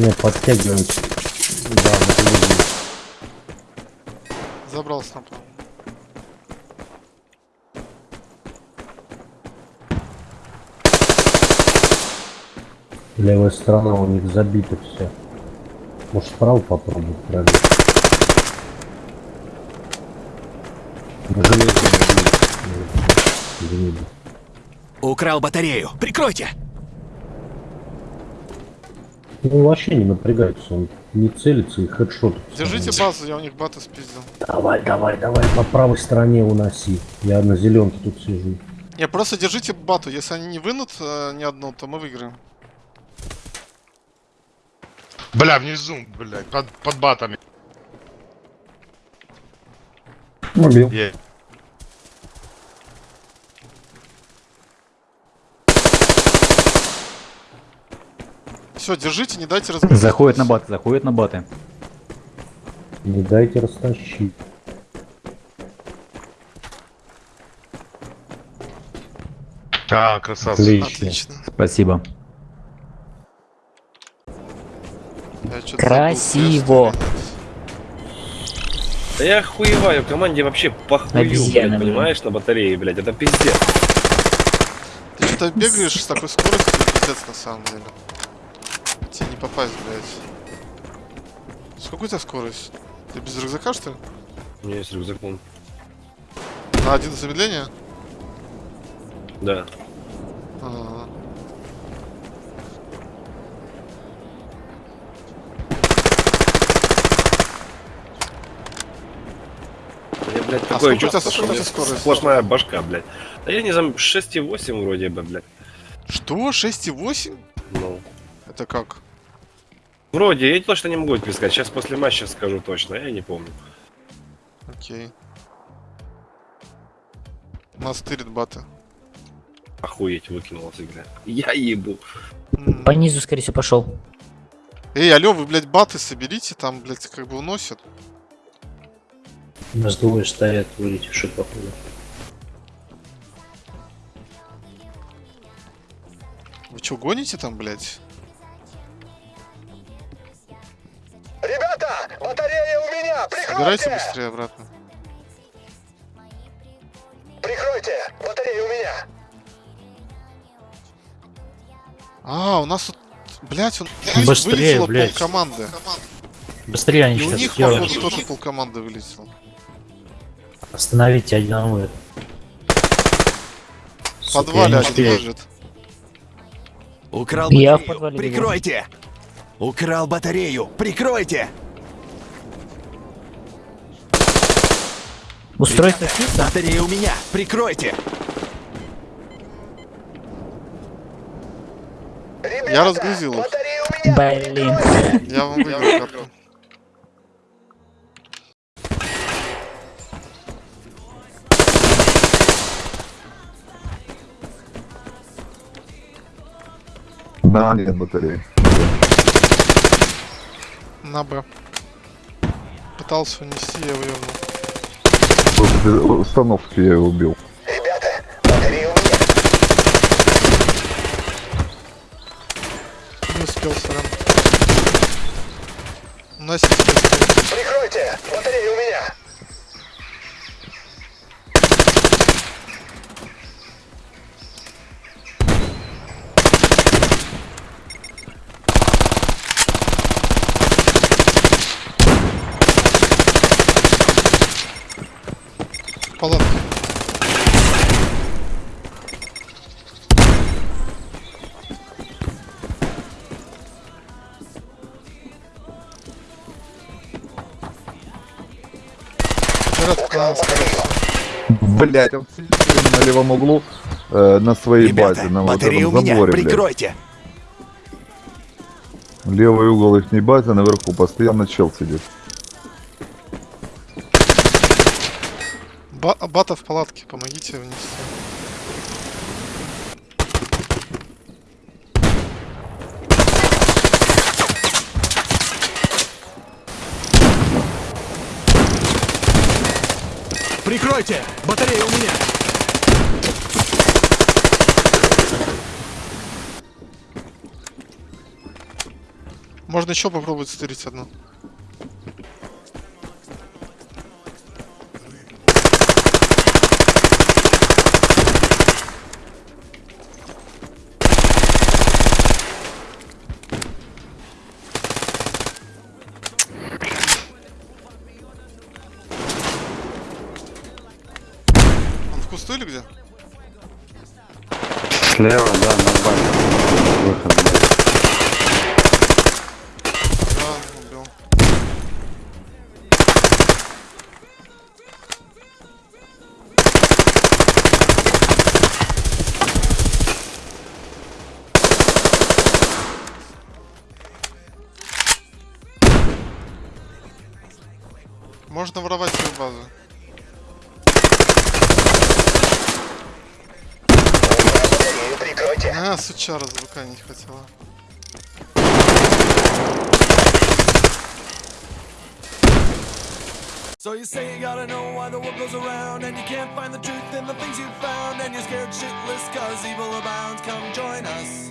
Не, подтягиваемся. Да, вот. Забрал снапа. Левая сторона у них забита все. Может справа попробовать пробить. Украл батарею. Прикройте! Ну вообще не напрягается, он не целится и хедшот. Держите базу, я у них бата спиздил. Давай, давай, давай, по правой стороне уноси. Я на зеленке тут сижу. Не, просто держите бату. Если они не вынут э, ни одну, то мы выиграем. Бля, внизу, блядь, под, под батами. Убил. Е. Все, держите, не дайте разбить. Заходит на баты, заходит на баты. Не дайте растащить. А, красавцы. Отлично. Отлично. Спасибо. Красиво. забыл, Да я охуеваю, команде вообще похую, блядь, понимаешь, на батарее, блядь, это пиздец. Ты что-то бегаешь с такой скоростью, пиздец на самом деле. Тебе не попасть, блядь. Сколько у тебя скорость? Ты без рюкзака, что ли? У меня есть рюкзаком. На один замедление? Да. Ага. Я, блядь, А такое чувство, что у меня скорость? сплошная башка, блядь. Да я не знаю, 6,8 вроде бы, блядь. Что? 6,8? Ну. Это как? Вроде, я точно не могу тебе сказать. Сейчас после матча скажу точно, я не помню. Окей. Нас тырит бата. Охуеть, выкинула с игры. Я ебу. По низу, скорее всего, пошел. Эй, алё, вы, блядь, баты соберите, там, блядь, как бы уносят. У нас двое стоят, вылетевшие походу. Вы чё, гоните там, блядь? Прикройте! быстрее обратно. Прикройте! Батарея у меня! А, у нас тут, блядь, он Быстрее, вылетело блядь. полкоманды. Быстрее они И у сейчас них, сделают. походу, тоже полкоманды вылетело. Остановите одного. В подвале один лежит. Украл Я в батарею. подвале. Прикройте! Украл батарею. Прикройте! Устройство чисто? Батарея у меня. Прикройте! Ребята, Я разгрузил их. Батарея у меня! Блин. Я вам выиграл карту. Да, нет батареи. На Б. Пытался унести, я вывернул. Установки я его убил. Ребята, батарея у меня! Не успел, сорян. Уносить быстрее. Прикройте! Батарея у меня! Скорости. Блять, он сидит на левом углу э, на своей Ребята, базе, на вот этом меня. заборе, блядь. Прикройте! Левый угол их не базы, наверху постоянно чел сидит. Ба- бата в палатке, помогите внести. Прикройте! Батарея у меня! Можно еще попробовать стырить одну. Кусту или где? Слева, да, нормально. Выход, блядь. Да, убил. Можно воровать свою базу. Прикройте. А, сучара звука не хватило. So you say you gotta know why the world goes around And you can't find the truth in the things you found And you're scared shitless cause evil abounds Come join us